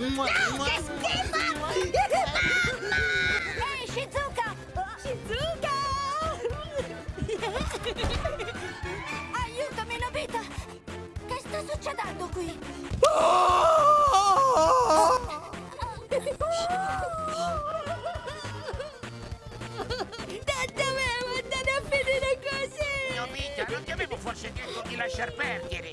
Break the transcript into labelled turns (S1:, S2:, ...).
S1: Mua, Dai, mua, che schifo! Mua, Mamma! Ehi,
S2: hey, Shizuka! Shizuka! Aiutami, Nobita! Che sta succedendo qui? Tanta mamma, andate a finire così!
S1: Nobita, non ti avevo forse detto di lasciar perdere!